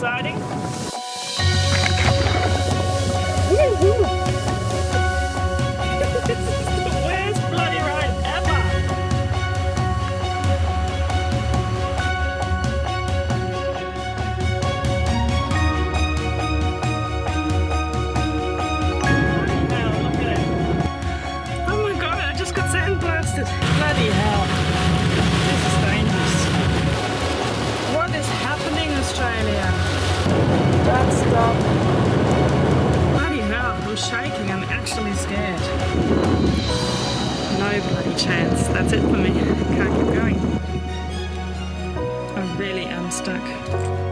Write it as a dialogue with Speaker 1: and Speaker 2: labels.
Speaker 1: exciting. Don't stop. Bloody hell, I'm shaking. I'm actually scared. No bloody chance. That's it for me. Can't keep going. I really am stuck.